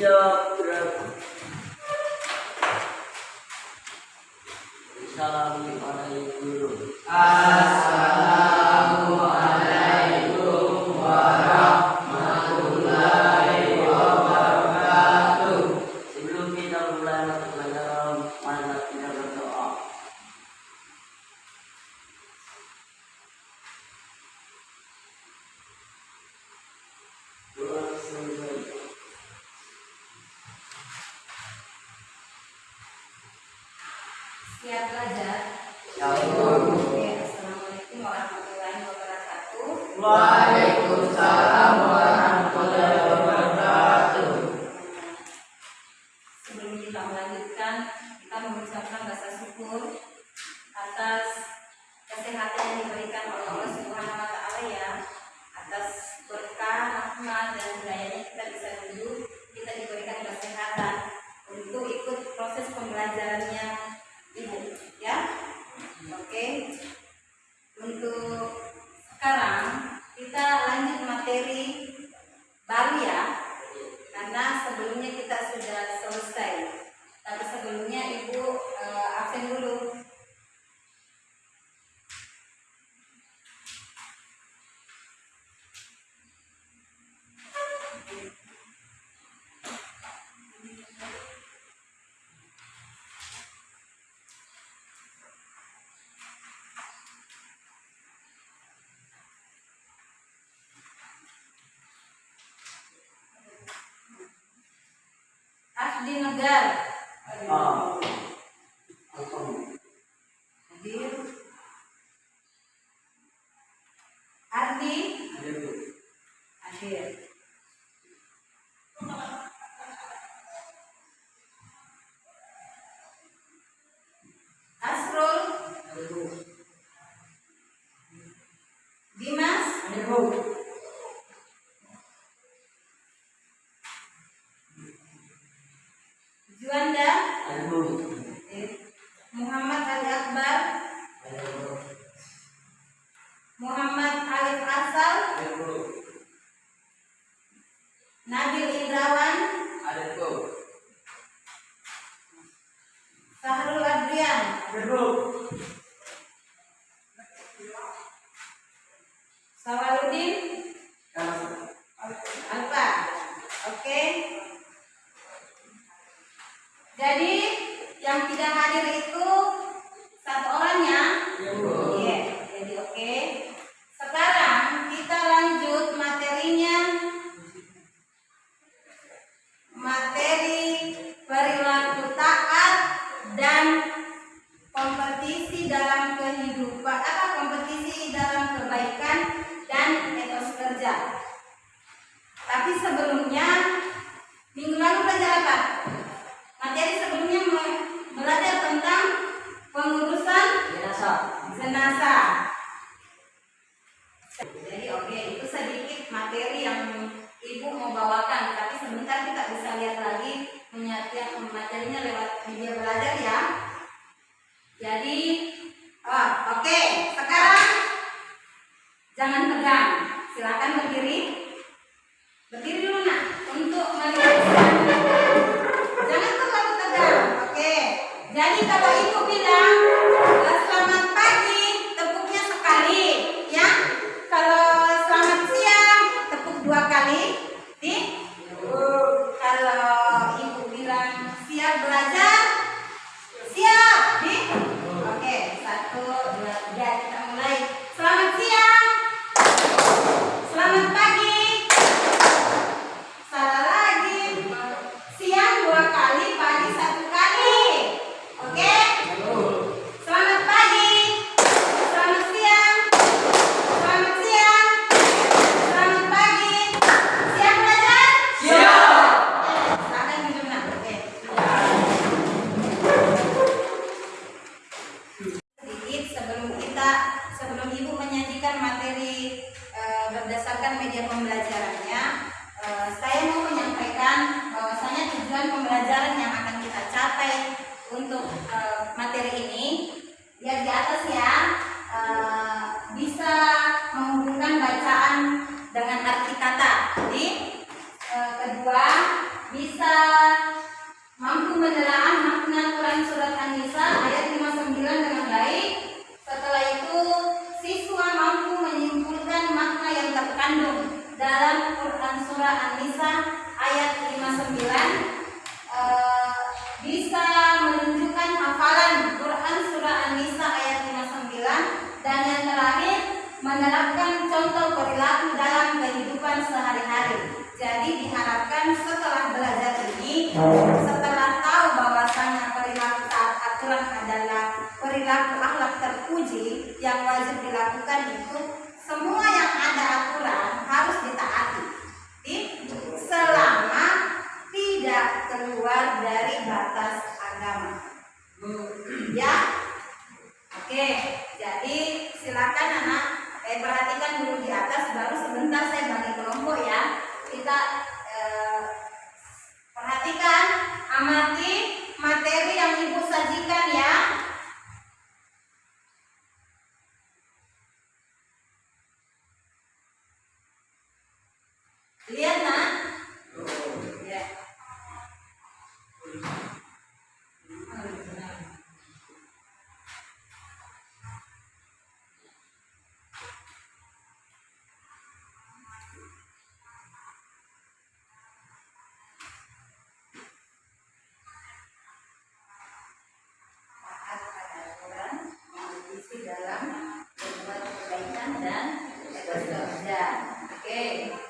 じ。Ya, Siap belajar. Ya, ya, Assalamualaikum warahmatullahi wabarakatuh. Waalaikumsalam. Hadir. Ah. Hadir. Ardi. Hadir. Hadir. Akbar. Muhammad Alif Asal Nabil Indrawan Sahrul Adrian. Sawaludin Alfa. Oke. Jadi yang tidak hadir itu Yes, jadi oke. Okay. Sekarang Nisa ayat 59 eh, bisa menunjukkan hafalan Quran surah An-Nisa ayat 59 dan yang terakhir menerapkan contoh perilaku dalam kehidupan sehari-hari. Jadi diharapkan setelah belajar ini, setelah tahu bahwasanya perilaku taat aturan adalah perilaku akhlak terpuji yang wajib dilakukan itu semua Yeah. Okay.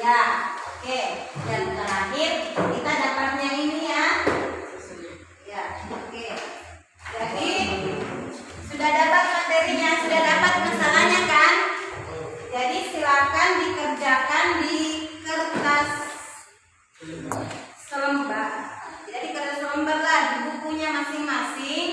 Ya, oke. Okay. Dan terakhir kita dapatnya ini ya. Ya, oke. Okay. Jadi sudah dapat materinya, sudah dapat masalahnya kan? Jadi silakan dikerjakan di kertas selembar. Jadi kertas selembar lah di bukunya masing-masing.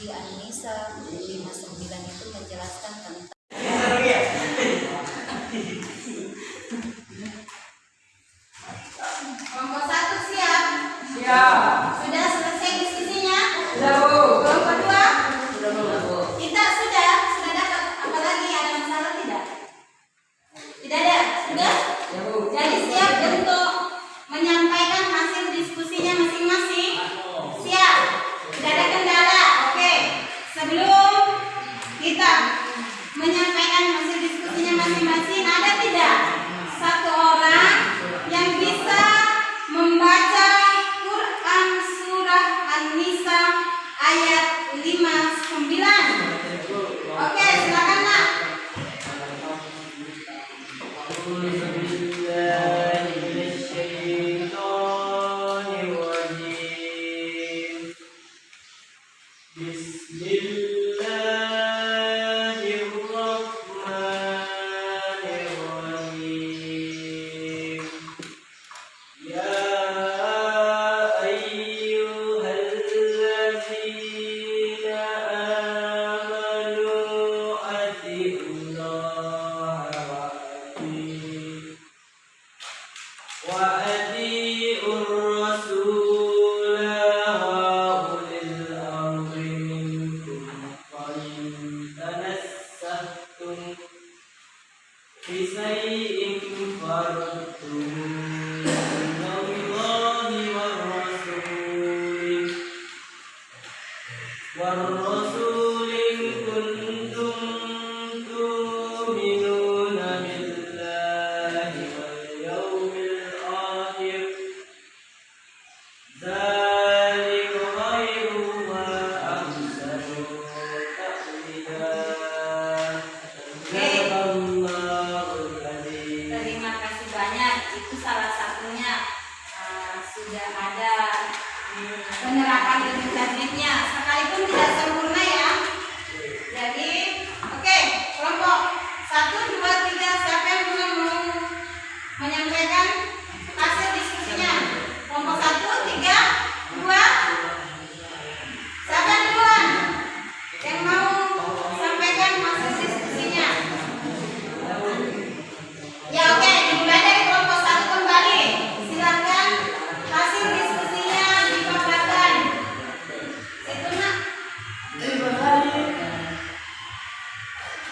di Indonesia. terima kasih banyak. Itu salah satunya. Uh, sudah ada penerapan ilmu jadidnya sekalipun tidak sempurna ya. Jadi oke okay, kelompok satu dua tiga siapa yang mau menyampaikan